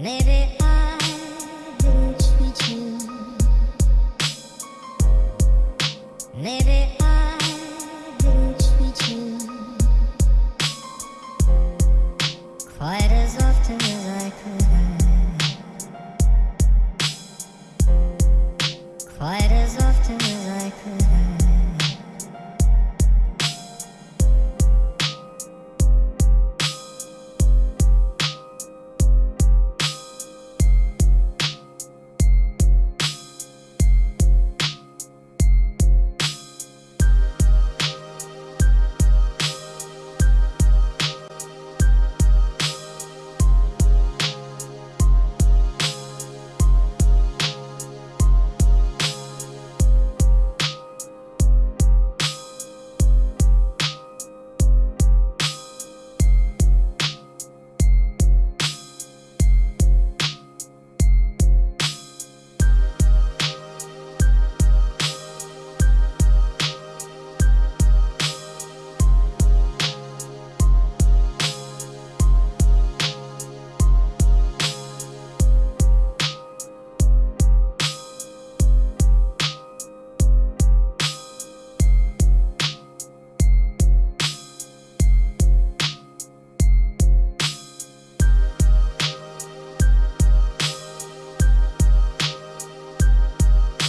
Maybe.